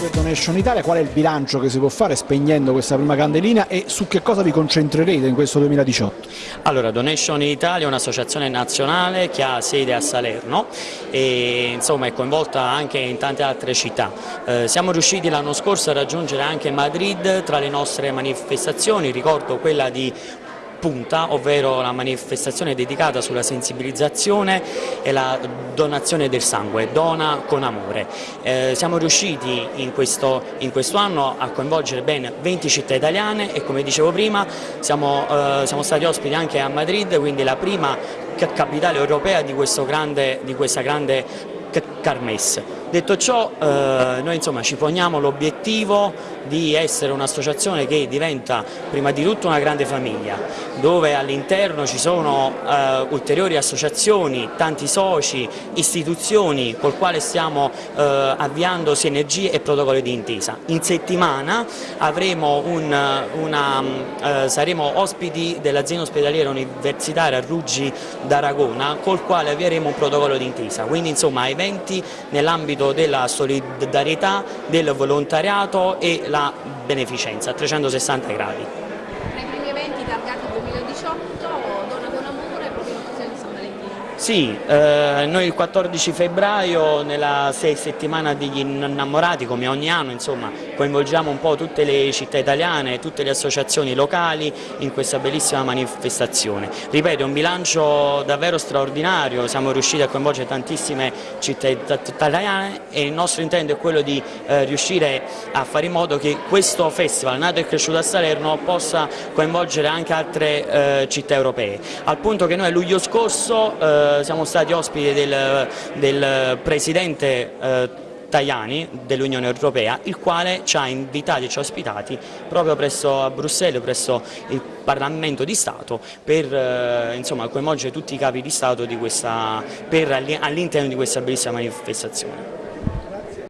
per Donation Italia, qual è il bilancio che si può fare spegnendo questa prima candelina e su che cosa vi concentrerete in questo 2018? Allora, Donation Italia è un'associazione nazionale che ha sede a Salerno e insomma, è coinvolta anche in tante altre città. Eh, siamo riusciti l'anno scorso a raggiungere anche Madrid tra le nostre manifestazioni, ricordo quella di punta, ovvero la manifestazione dedicata sulla sensibilizzazione e la donazione del sangue, dona con amore. Eh, siamo riusciti in questo, in questo, anno a coinvolgere ben 20 città italiane e come dicevo prima siamo, eh, siamo stati ospiti anche a Madrid, quindi la prima capitale europea di, grande, di questa grande Carmes. Detto ciò, eh, noi insomma, ci poniamo l'obiettivo di essere un'associazione che diventa prima di tutto una grande famiglia, dove all'interno ci sono eh, ulteriori associazioni, tanti soci, istituzioni col quale stiamo eh, avviando sinergie e protocolli di intesa. In settimana un, una, eh, saremo ospiti dell'azienda ospedaliera universitaria Ruggi d'Aragona col quale avvieremo un protocollo di intesa, quindi insomma eventi nell'ambito della solidarietà, del volontariato e la beneficenza a 360 gradi. Tra i primi eventi targati 2018, Donna con Amore proprio in occasione di San Valentino. Sì, eh, noi il 14 febbraio nella sei settimana degli innamorati come ogni anno insomma, coinvolgiamo un po' tutte le città italiane, tutte le associazioni locali in questa bellissima manifestazione. Ripeto, è un bilancio davvero straordinario, siamo riusciti a coinvolgere tantissime città italiane e il nostro intento è quello di eh, riuscire a fare in modo che questo festival nato e cresciuto a Salerno possa coinvolgere anche altre eh, città europee, al punto che noi a luglio scorso eh, siamo stati ospiti del, del presidente eh, Tajani dell'Unione Europea, il quale ci ha invitati e ci ha ospitati proprio presso a Bruxelles, presso il Parlamento di Stato, per eh, insomma, coinvolgere tutti i capi di Stato all'interno di questa bellissima manifestazione.